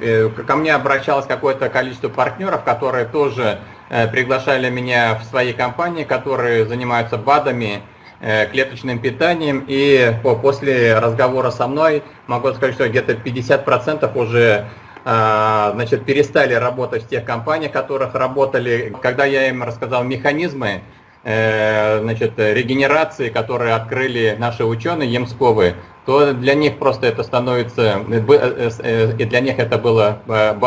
Э, ко мне обращалось какое-то количество партнеров, которые тоже э, приглашали меня в свои компании, которые занимаются БАДами, э, клеточным питанием. И после разговора со мной могу сказать, что где-то 50% уже значит, перестали работать в тех компаниях, в которых работали. Когда я им рассказал механизмы, значит, регенерации, которые открыли наши ученые Емсковы, то для них просто это становится, э, э, э, и для них это было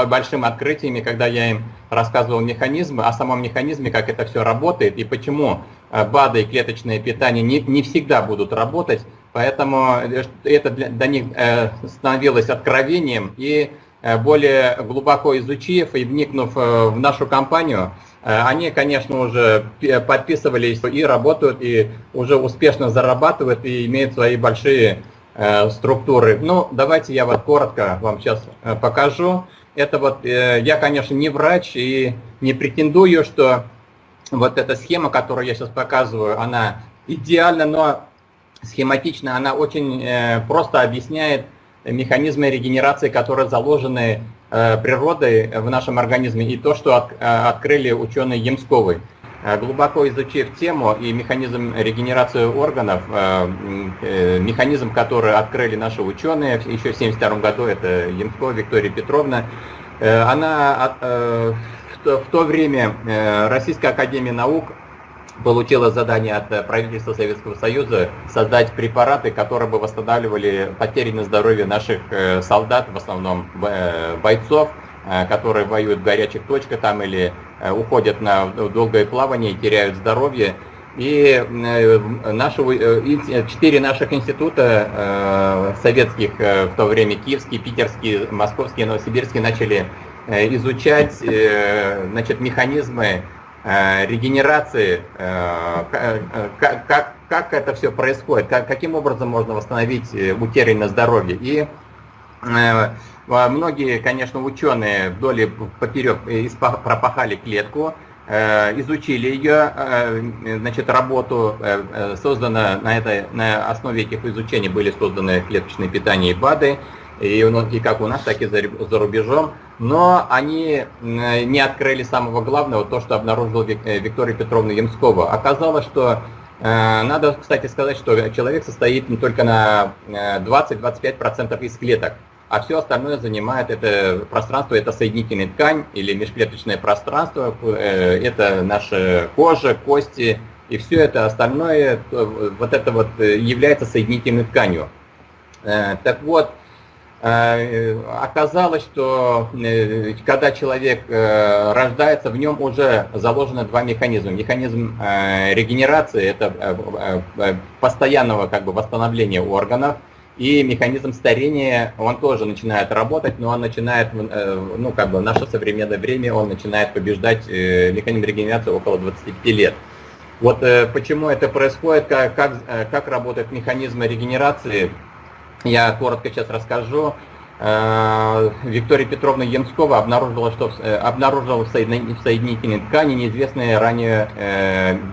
большим открытием, когда я им рассказывал механизмы, о самом механизме, как это все работает, и почему БАДы и клеточное питание не, не всегда будут работать, поэтому это для, для них становилось откровением, и более глубоко изучив и вникнув в нашу компанию, они, конечно, уже подписывались и работают, и уже успешно зарабатывают, и имеют свои большие Э, структуры. Ну, давайте я вот коротко вам сейчас э, покажу. Это вот, э, я, конечно, не врач и не претендую, что вот эта схема, которую я сейчас показываю, она идеальна, но схематично, она очень просто объясняет механизмы регенерации, которые заложены природой в нашем организме, и то, что открыли ученые Емсковы. Э, глубоко изучив тему и механизм регенерации органов, э, э, механизм, который открыли наши ученые еще в 1972 году, это Янко Виктория Петровна, она в то время Российская Академия Наук получила задание от правительства Советского Союза создать препараты, которые бы восстанавливали потерянное здоровье наших солдат, в основном бойцов, которые воюют в горячих точках там или Э, уходят на долгое плавание и теряют здоровье. И э, наши, э, четыре наших института советских, в то время киевский, питерский, московский, новосибирский, начали изучать значит, механизмы регенерации, как, как, как это все происходит, как, каким образом можно восстановить утерянное здоровье. И многие, конечно, ученые вдоль поперек пропахали клетку, э, изучили ее, э, значит, работу, э, создана на, этой, на основе этих изучений были созданы клеточные питания и БАДы, и, и как у нас, так и за, за рубежом, но они не открыли самого главного, то, что обнаружила Виктория Петровна Ямскова. Оказалось, что надо, кстати, сказать, что человек состоит не только на 20-25% из клеток, а все остальное занимает это пространство, это соединительная ткань или межклеточное пространство, э, это наша кожа, кости, и все это остальное, вот это вот э, является соединительной тканью. Э, так вот, оказалось, что когда человек рождается, в нем уже заложено два механизма. Механизм регенерации, это постоянного как бы восстановления органов, и механизм старения, он тоже начинает работать, но он начинает, э, ну, как бы в наше современное время, он начинает побеждать э, механизм регенерации около 25 лет. Вот э, почему это происходит, как, как, как работают механизмы регенерации, я коротко сейчас расскажу. Виктория Петровна Янскова обнаружила, что обнаружила в соединительной ткани неизвестные ранее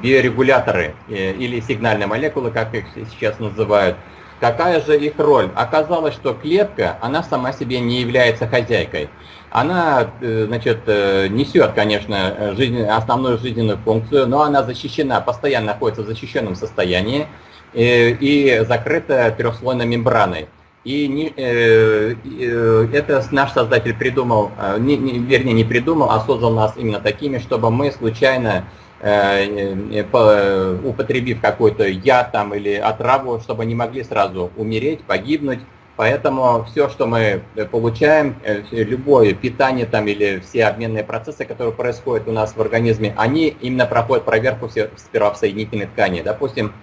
биорегуляторы или сигнальные молекулы, как их сейчас называют. Какая же их роль? Оказалось, что клетка, она сама себе не является хозяйкой. Она, э, значит, э, несет, конечно, жизнь, основную жизненную функцию, но она защищена, постоянно находится в защищенном состоянии и, э, и закрыта трехслойной мембраной. И не, э, э, это наш создатель придумал, не, не, вернее не придумал, а создал нас именно такими, чтобы мы случайно Э, э, употребив какой-то яд там или отраву, чтобы они могли сразу умереть, погибнуть. Поэтому все, что мы получаем, э, любое питание там или все обменные процессы, которые происходят у нас в организме, они именно проходят проверку сперва в соединительной ткани. Допустим,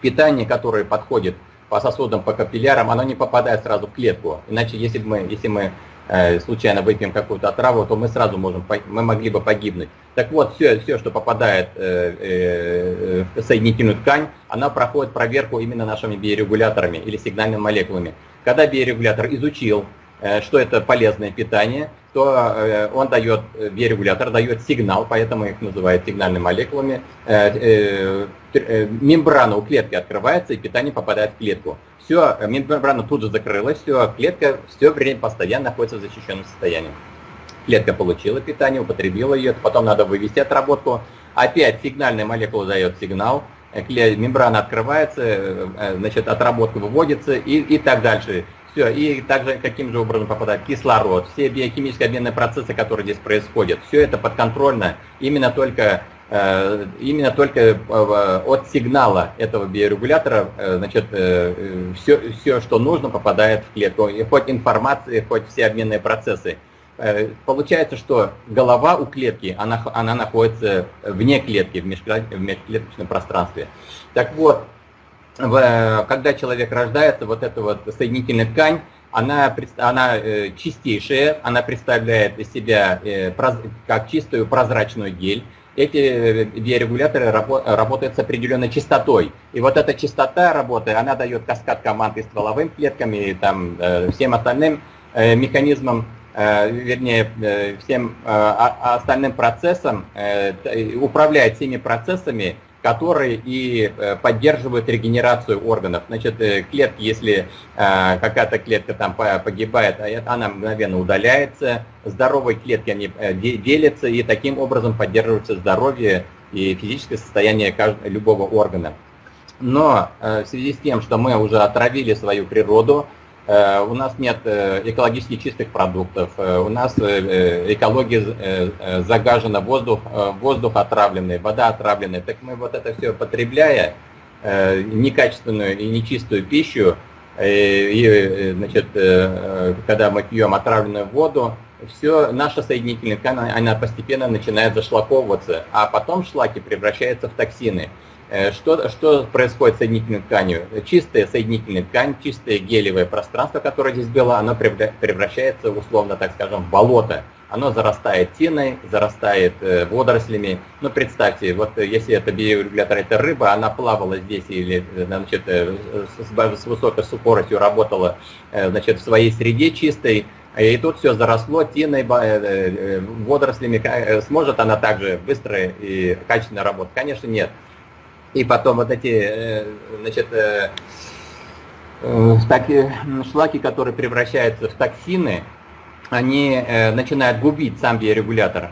питание, которое подходит по сосудам, по капиллярам, оно не попадает сразу в клетку. Иначе, если мы, если мы Э, случайно выпьем какую-то отраву, то мы сразу можем, мы могли бы погибнуть. Так вот, все, все что попадает э, э, в соединительную ткань, она проходит проверку именно нашими биорегуляторами или сигнальными молекулами. Когда биорегулятор изучил что это полезное питание, то он дает, биорегулятор дает сигнал, поэтому их называют сигнальными молекулами. Мембрана у клетки открывается, и питание попадает в клетку. Все, мембрана тут же закрылась, все, клетка все время постоянно находится в защищенном состоянии. Клетка получила питание, употребила ее, потом надо вывести отработку. Опять сигнальная молекула дает сигнал, мембрана открывается, значит, отработка выводится и, и так дальше. Все, и также каким же образом попадает кислород, все биохимические обменные процессы, которые здесь происходят, все это подконтрольно именно только, э, именно только э, от сигнала этого биорегулятора, э, значит, все, все, что нужно, попадает в клетку, и хоть информация, хоть все обменные процессы. Получается, что голова у клетки, она, она находится вне клетки, в межклеточном пространстве. Так вот, когда человек рождается, вот эта вот соединительная ткань, она, она э, чистейшая, она представляет из себя э, как чистую прозрачную гель. Эти э, биорегуляторы работают с определенной частотой. И вот эта частота работы, она дает каскад команд и стволовым клеткам, и там, всем остальным механизмам, вернее, всем остальным процессам, управляет всеми процессами, которые и э, поддерживают регенерацию органов. Значит, э, клетки, если э, какая-то клетка там погибает, а она мгновенно удаляется, здоровые клетки они делятся, и таким образом поддерживается здоровье и физическое состояние любого органа. Но в связи с тем, что мы уже отравили свою природу, у нас нет э, экологически чистых продуктов, э, у нас экология загажена, воздух, воздух отравленный, вода отравленная. Так мы вот это все потребляя, некачественную и нечистую пищу, и, значит, когда мы пьем отравленную воду, все, наша соединительная ткань, она постепенно начинает зашлаковываться, а потом шлаки превращаются в токсины. Э, что, что происходит с соединительной тканью? Чистая соединительная ткань, чистое гелевое пространство, которое здесь было, оно превращается, условно так скажем, в болото. Оно зарастает тиной, зарастает э, водорослями. Ну, представьте, вот если это биорегулятор, это рыба, она плавала здесь или значит, э, с, с высокой скоростью работала значит, в своей среде чистой, и тут все заросло тиной, водорослями. Сможет она также быстро и качественно работать? Конечно, нет. И потом вот эти, э, значит, э, э, таки, шлаки, которые превращаются в токсины, они начинают губить сам биорегулятор.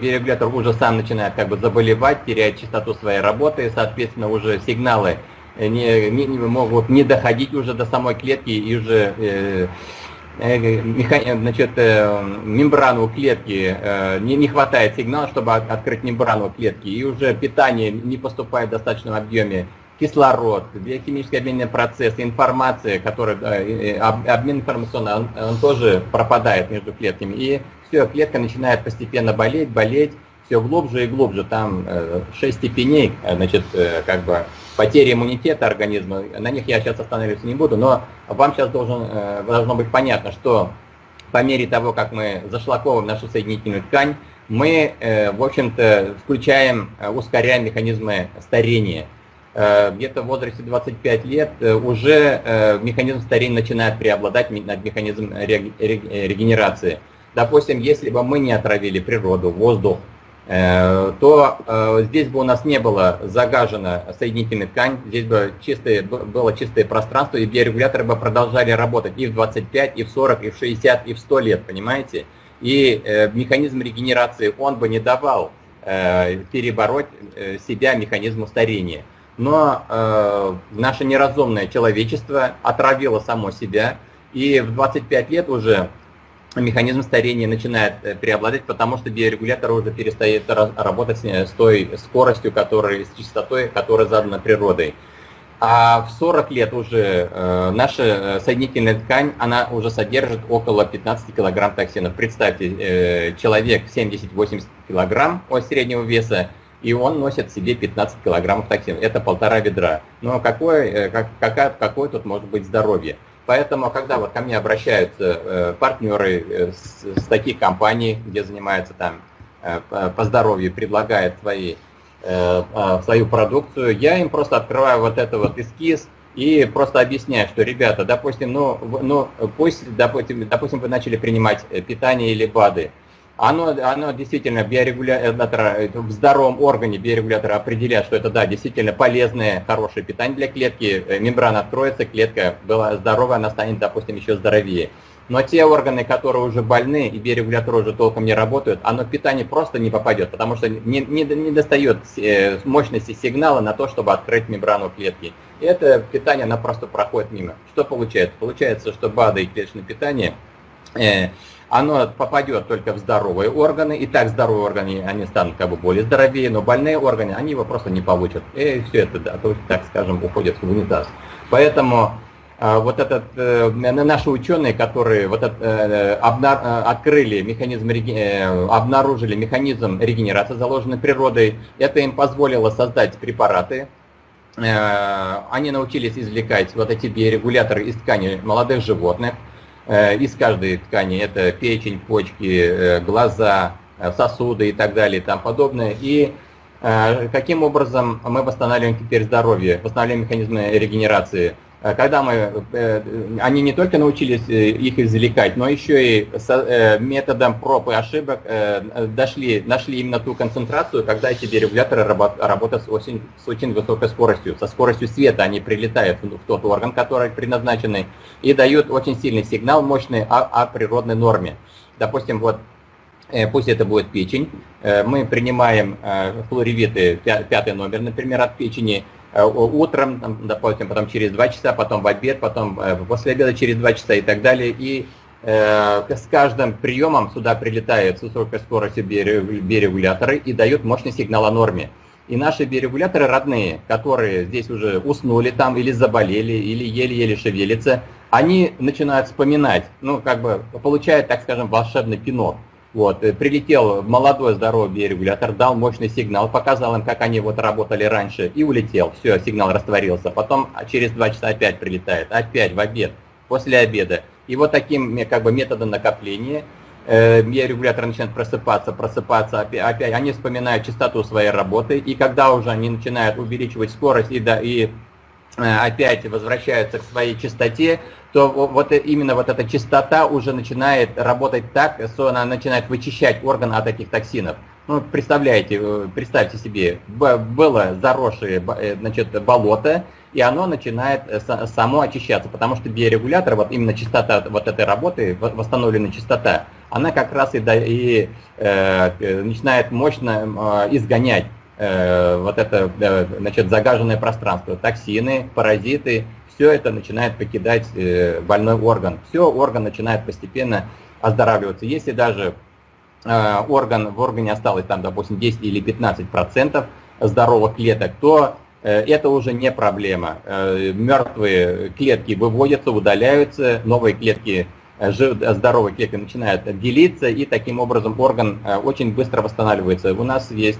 Биорегулятор уже сам начинает как бы заболевать, теряет частоту своей работы, и, соответственно, уже сигналы не, не, могут не доходить уже до самой клетки и уже Э, значит, э, мембрану клетки, э, не, не хватает сигнала, чтобы открыть мембрану клетки, и уже питание не поступает в достаточном объеме, кислород, биохимический обменный процесс, информация, которая, обмен информационный, он, он тоже пропадает между клетками, и все, клетка начинает постепенно болеть, болеть, все глубже и глубже, там 6 степеней, значит, как бы потери иммунитета организма, на них я сейчас останавливаться не буду, но вам сейчас должен, э, должно быть понятно, что по мере того, как мы зашлаковываем нашу соединительную ткань, мы, э, в общем-то, включаем, э, ускоряем механизмы старения. Где-то в возрасте 25 лет уже механизм старения начинает преобладать над механизмом регенерации. Допустим, если бы мы не отравили природу, воздух, то э, здесь бы у нас не было загажена соединительная ткань, здесь бы чистое, было чистое пространство, и биорегуляторы бы продолжали работать и в 25, и в 40, и в 60, и в 100 лет, понимаете? И э, механизм регенерации, он бы не давал перебороть себя механизму старения. Но наше неразумное человечество отравило само себя, и в 25 лет уже механизм старения начинает э, преобладать, потому что биорегулятор уже перестает работать с той скоростью, которая, с частотой, которая задана природой. А в 40 лет уже э, наша э, соединительная ткань, она уже содержит около 15 килограмм токсинов. Представьте, э, человек 70-80 килограмм от среднего веса, и он носит себе 15 килограммов токсинов. Это полтора ведра. Но какое, как, какая, какое тут может быть здоровье? Поэтому, когда вот ко мне обращаются э, партнеры э, с, с таких компаний, где занимаются там э, по здоровью, предлагают свои, свою продукцию, я им просто открываю вот это вот эскиз, и просто объясняю, что, ребята, допустим, ну, ну пусть, допустим, допустим, вы начали принимать питание или БАДы, оно, оно действительно биорегулятор, в здоровом органе биорегулятор определяет, что это да, действительно полезное, хорошее питание для клетки, мембрана откроется, клетка была здоровая, она станет, допустим, еще здоровее. Но те органы, которые уже больны и биорегуляторы уже толком не работают, оно питание просто не попадет, потому что не, не, не достает э, мощности сигнала на то, чтобы открыть мембрану клетки. И это питание, оно просто проходит мимо. Что получается? Получается, что БАДы и клеточное питание, э, оно попадет только в здоровые органы, и так здоровые органы, они станут как бы более здоровее, но больные органы, они его просто не получат. И все это, да, так скажем, уходит в унитаз. Поэтому а, вот этот, э, наши ученые, которые вот это, э, обна, э, открыли механизм, обнаружили механизм регенерации, заложенный природой, это им позволило создать препараты. Они научились извлекать вот эти биорегуляторы из ткани молодых животных, из каждой ткани, это печень, почки, глаза, сосуды и так далее и тому подобное. И каким образом мы восстанавливаем теперь здоровье, восстанавливаем механизмы регенерации – Э, когда мы, э, они не только научились э, их извлекать, но еще и методом проб и ошибок дошли, нашли именно ту концентрацию, когда эти дерегуляторы работают с очень, с очень высокой скоростью. Со скоростью света они прилетают в тот орган, который предназначенный, и дают очень сильный сигнал, мощный о, о природной норме. Допустим, вот пусть это будет печень, мы принимаем флоревиты, пятый номер, например, от печени, Э, утром, там, допустим, потом через 2 часа, потом в обед, потом э, после обеда через 2 часа и так далее. И э, с каждым приемом сюда прилетают с высокой скоростью биорегуляторы и дают мощный сигнал о норме. И наши биорегуляторы родные, которые здесь уже уснули там или заболели, или еле-еле шевелятся, они начинают вспоминать, ну, как бы получают, так скажем, волшебный пинок. Вот, э, прилетел молодой здоровый биорегулятор, дал мощный сигнал, показал им, как они вот работали раньше, и улетел. Все, сигнал растворился. Потом а, через два часа опять прилетает, опять в обед, после обеда. И вот таким как бы методом накопления э, биорегулятор начинает просыпаться, просыпаться, опять, они вспоминают частоту своей работы, и когда уже они начинают увеличивать скорость и, да, и Э, опять возвращаются к своей чистоте, то вот именно вот эта чистота уже начинает работать так, что она начинает вычищать орган от этих токсинов. Ну, представляете, э, представьте себе, было заросшее э, значит, болото, и оно начинает само очищаться, потому что биорегулятор, вот именно частота вот этой работы, восстановленная частота, она как раз и, и э, начинает мощно э, изгонять Э, вот это значит, загаженное пространство, токсины, паразиты, все это начинает покидать э, больной орган. Все, орган начинает постепенно оздоравливаться. Если даже э, орган, в органе осталось там, допустим, 10 или 15 процентов здоровых клеток, то это уже не проблема. Мертвые клетки выводятся, удаляются, новые клетки, здоровые клетки начинают делиться, и таким образом орган очень быстро восстанавливается. У нас есть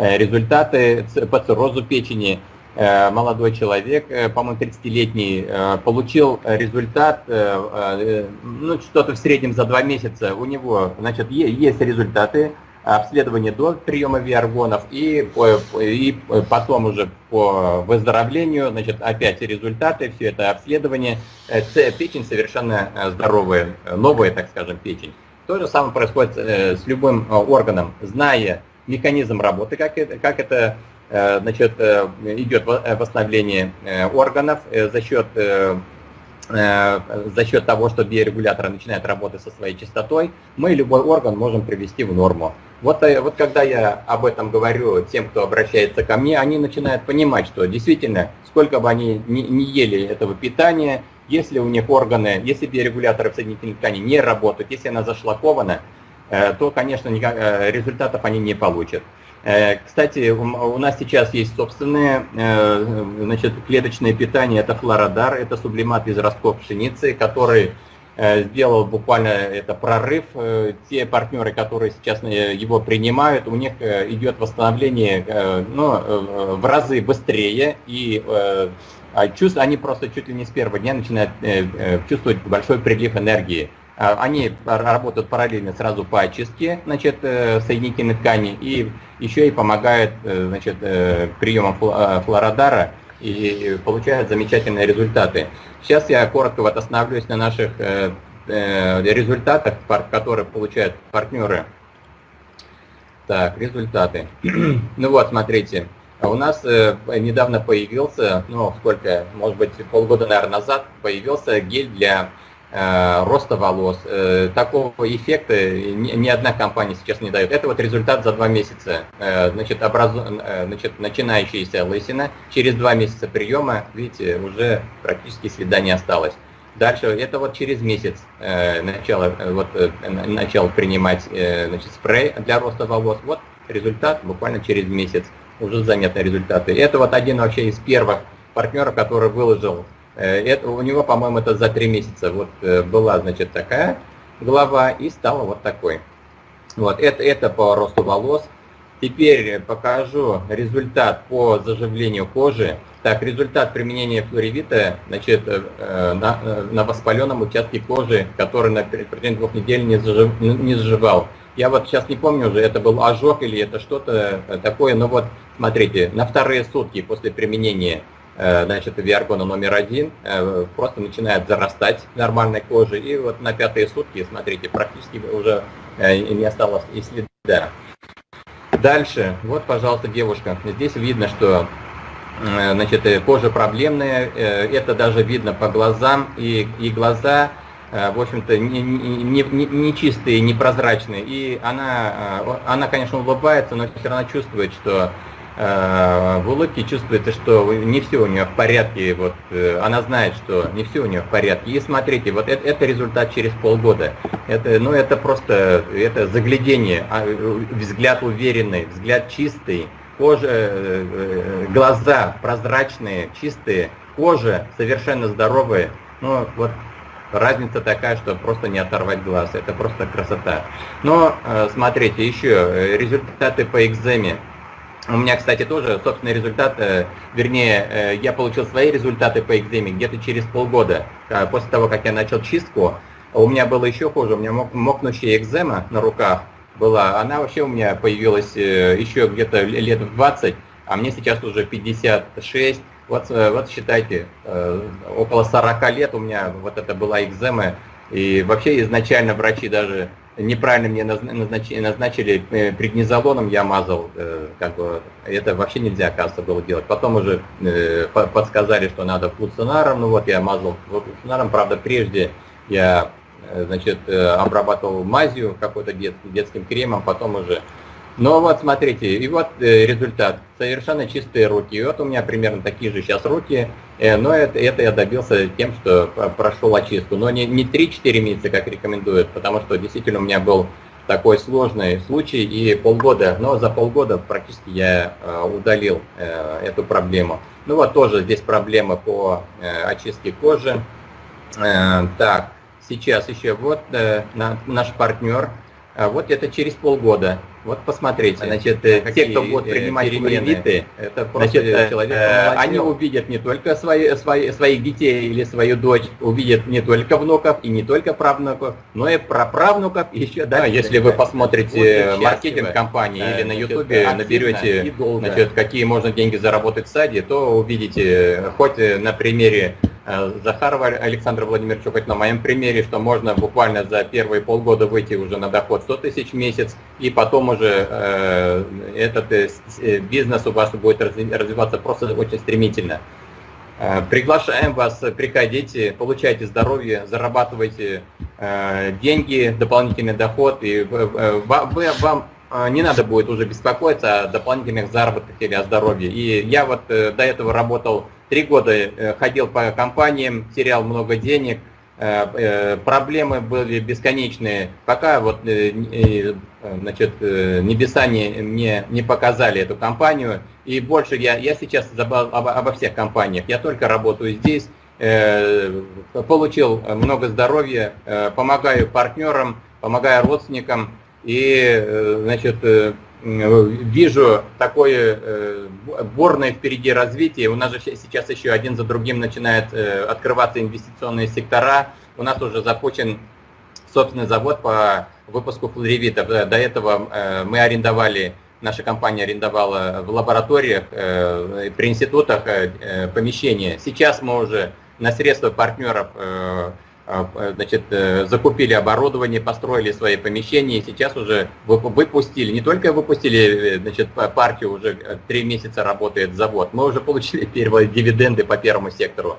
Э, результаты по циррозу печени. Э, молодой человек, э, по-моему, 30-летний, получил результат, ну, что-то в среднем за два месяца. У него, значит, есть результаты обследования до приема виаргонов и, и потом уже по выздоровлению, значит, опять результаты, все это обследование. Печень совершенно здоровая, новая, так скажем, печень. То же самое происходит с любым органом. Зная механизм работы, как это, как это э, значит, э, идет э, восстановление органов за счет, за счет того, что биорегулятор начинает работать со своей частотой, мы любой орган можем привести в норму. Вот, вот когда я об этом говорю тем, кто обращается ко мне, они начинают понимать, что действительно, сколько бы они ни, ни ели этого питания, если у них органы, если биорегуляторы в соединительной ткани не работают, если она зашлакована, Э, то, конечно, э, результатов они не получат. Э, кстати, у нас сейчас есть собственное значит, клеточное питание, это флородар, это сублимат из ростков пшеницы, который сделал буквально это прорыв. Те партнеры, которые сейчас его принимают, у них идет восстановление ну, в разы быстрее, и а они просто чуть ли не с первого дня начинают чувствовать большой прилив энергии. А, они работают параллельно сразу по очистке значит, э, соединительной ткани и еще и помогают э, значит, э, приемом флородара и получают замечательные результаты. Сейчас я коротко вот остановлюсь на наших результатах, которые получают партнеры. Так, результаты. ну вот, смотрите. А у нас недавно появился, ну сколько, может быть полгода, наверное, назад, появился гель для роста волос. Э, такого эффекта ни, одна компания сейчас не дает. Это вот результат за два месяца. Э, значит, образу, э, значит, начинающаяся лысина, через два месяца приема, видите, уже практически следа не осталось. Дальше, это вот через месяц э, начало, э, вот, э, начал принимать э, значит, спрей для роста волос. Вот результат буквально через месяц уже заметны результаты. Это вот один вообще из первых партнеров, который выложил. Э, это, у него, по-моему, это за три месяца вот э, была, значит, такая глава и стала вот такой. Вот, это, это по росту волос. Теперь покажу результат по заживлению кожи. Так, результат применения флоревита значит, э, на, на воспаленном участке кожи, который на протяжении двух недель не, зажив, не заживал. Я вот сейчас не помню уже, это был ожог или это что-то такое, но вот смотрите, на вторые сутки после применения значит, виаргона номер один э, просто начинает зарастать нормальной кожи, и вот на пятые сутки, смотрите, практически уже э, не осталось и следа. Дальше, вот, пожалуйста, девушка, здесь видно, что значит, кожа проблемная, это даже видно по глазам, и, и глаза Э, в общем-то, не, не, не, не непрозрачные. И она, э, она, конечно, улыбается, но все равно чувствует, что э, в улыбке чувствуется, что не все у нее в порядке. Вот, она знает, что не все у нее в порядке. И смотрите, вот это, это результат через полгода. Это, ну, это просто это заглядение, а, взгляд уверенный, взгляд чистый, кожа, глаза прозрачные, чистые, кожа совершенно здоровая. Ну, вот разница такая, что просто не оторвать глаз. Это просто красота. Но э, смотрите, еще э, результаты по экземе. У меня, кстати, тоже собственный результат, э, вернее, я получил свои результаты по экземе где-то через полгода. После того, как я начал чистку, у меня было еще хуже, у меня мокнущая экзема на руках была. Она вообще у меня появилась еще где-то лет в 20, а мне сейчас уже 56. Вот, э, вот считайте, э, около 40 лет у меня вот это была экзема, и вообще изначально врачи даже неправильно мне назначили, назначили э, преднизолоном, я мазал, как бы, это вообще нельзя, оказывается, было делать. Потом уже подсказали, что надо флуцинаром, ну вот я мазал флуцинаром, правда, прежде я, значит, обрабатывал мазью какой-то дет, детским кремом, потом уже ну вот смотрите, и вот э, результат. Совершенно чистые руки. И вот у меня примерно такие же сейчас руки, э, но это, это я добился тем, что прошел очистку. Но не, не 3-4 месяца, как рекомендуют, потому что действительно у меня был такой сложный случай и полгода, но за полгода практически я э, удалил эту проблему. Ну вот тоже здесь проблема по очистке кожи. Так, сейчас еще вот на, наш партнер, э, вот это через полгода вот посмотрите, значит, э, те, кто будут э, принимать кредиты, это значит, человек, э, они увидят не только свои, свои, своих детей или свою дочь, увидят не только внуков и не только правнуков, но и праправнуков и еще дальше. Да, если вы посмотрите маркетинг компании или на ютубе наберете, значит, какие можно деньги заработать в саде, то увидите хоть на примере Э, Захарова Александра Владимировича, хоть на моем примере, что можно буквально за первые полгода выйти уже на доход 100 тысяч в месяц, и потом уже э, этот э, э, бизнес у вас будет развиваться просто очень стремительно. Э, приглашаем вас, приходите, получайте здоровье, зарабатывайте э, деньги, дополнительный доход, и э, вам не надо будет уже беспокоиться о дополнительных заработках или о здоровье. И я вот до этого работал Три года э, ходил по компаниям, терял много денег, э, э, проблемы были бесконечные, пока вот значит, небеса не, мне не показали эту компанию. И больше я, я сейчас забыл обо, обо всех компаниях, я только работаю здесь, получил много здоровья, помогаю партнерам, помогаю родственникам. И значит, вижу такое э, бурное впереди развитие. У нас же сейчас еще один за другим начинают э, открываться инвестиционные сектора. У нас уже запущен собственный завод по выпуску флоревитов. До этого э, мы арендовали наша компания арендовала в лабораториях, при институтах помещения. Сейчас мы уже на средства партнеров значит, закупили оборудование, построили свои помещения и сейчас уже выпустили, не только выпустили значит, партию, уже три месяца работает завод, мы уже получили первые дивиденды по первому сектору.